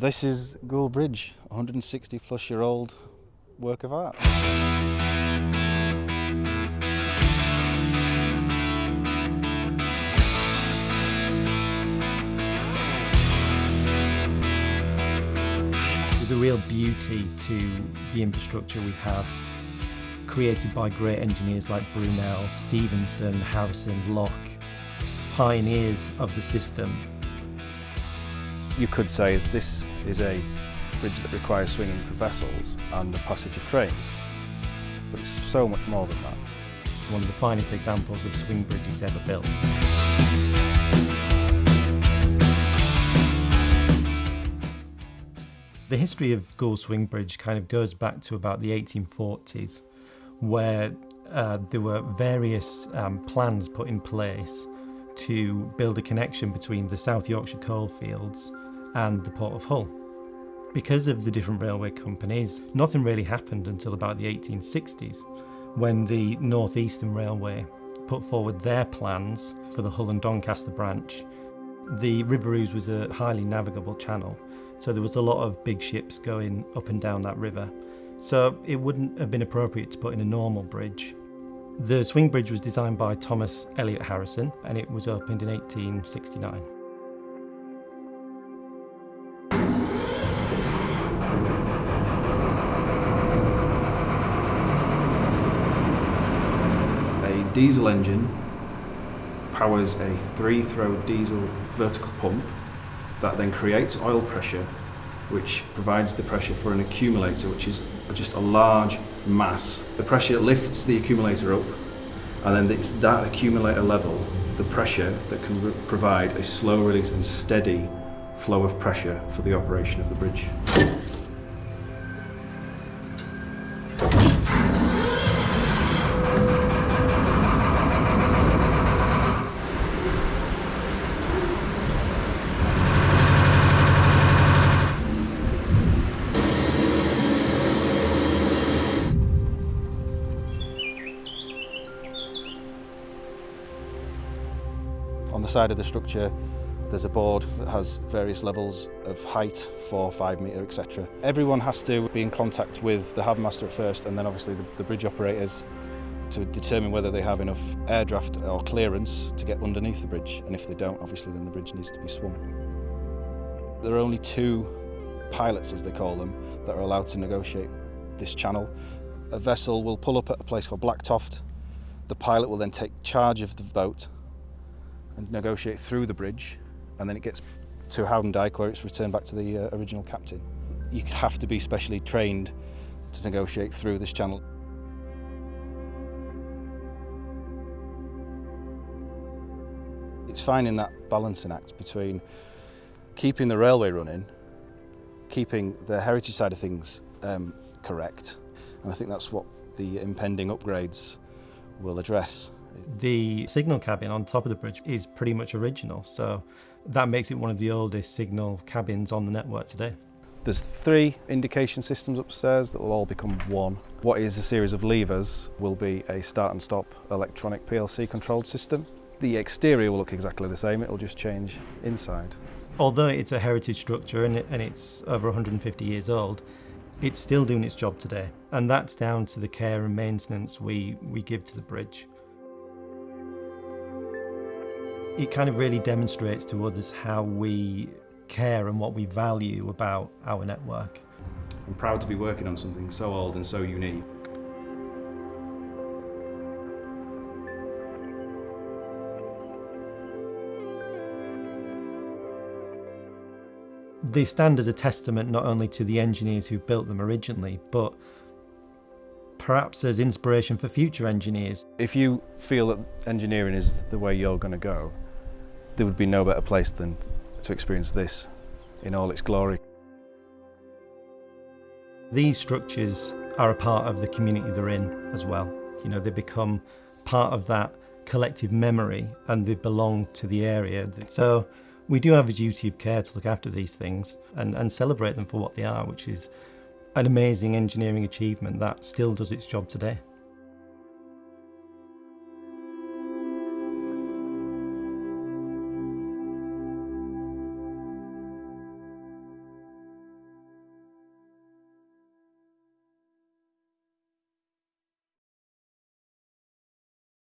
This is Goole Bridge, 160 plus year old work of art. There's a real beauty to the infrastructure we have, created by great engineers like Brunel, Stephenson, Harrison, Locke, pioneers of the system. You could say this is a bridge that requires swinging for vessels and the passage of trains, but it's so much more than that. One of the finest examples of swing bridges ever built. The history of Goole Swing Bridge kind of goes back to about the 1840s, where uh, there were various um, plans put in place to build a connection between the South Yorkshire coalfields and the Port of Hull. Because of the different railway companies, nothing really happened until about the 1860s, when the North Eastern Railway put forward their plans for the Hull and Doncaster branch. The River Ouse was a highly navigable channel, so there was a lot of big ships going up and down that river. So it wouldn't have been appropriate to put in a normal bridge. The swing bridge was designed by Thomas Elliot Harrison and it was opened in 1869. Diesel engine powers a three-throw diesel vertical pump that then creates oil pressure which provides the pressure for an accumulator which is just a large mass. The pressure lifts the accumulator up and then it's that accumulator level, the pressure that can provide a slow release and steady flow of pressure for the operation of the bridge. On the side of the structure there's a board that has various levels of height, 4, 5 metre, etc. Everyone has to be in contact with the harbour master at first and then obviously the, the bridge operators to determine whether they have enough air draft or clearance to get underneath the bridge and if they don't obviously then the bridge needs to be swung. There are only two pilots as they call them that are allowed to negotiate this channel. A vessel will pull up at a place called Blacktoft. The pilot will then take charge of the boat and negotiate through the bridge and then it gets to Howden Dyke where it's returned back to the uh, original captain. You have to be specially trained to negotiate through this channel. It's finding that balancing act between keeping the railway running, keeping the heritage side of things um, correct, and I think that's what the impending upgrades will address. The signal cabin on top of the bridge is pretty much original, so that makes it one of the oldest signal cabins on the network today. There's three indication systems upstairs that will all become one. What is a series of levers will be a start and stop electronic PLC controlled system. The exterior will look exactly the same, it will just change inside. Although it's a heritage structure and, and it's over 150 years old, it's still doing its job today. And that's down to the care and maintenance we, we give to the bridge. It kind of really demonstrates to others how we care and what we value about our network. I'm proud to be working on something so old and so unique. They stand as a testament not only to the engineers who built them originally, but perhaps as inspiration for future engineers. If you feel that engineering is the way you're going to go, there would be no better place than to experience this in all its glory. These structures are a part of the community they're in as well. You know, they become part of that collective memory and they belong to the area. So we do have a duty of care to look after these things and, and celebrate them for what they are, which is an amazing engineering achievement that still does its job today.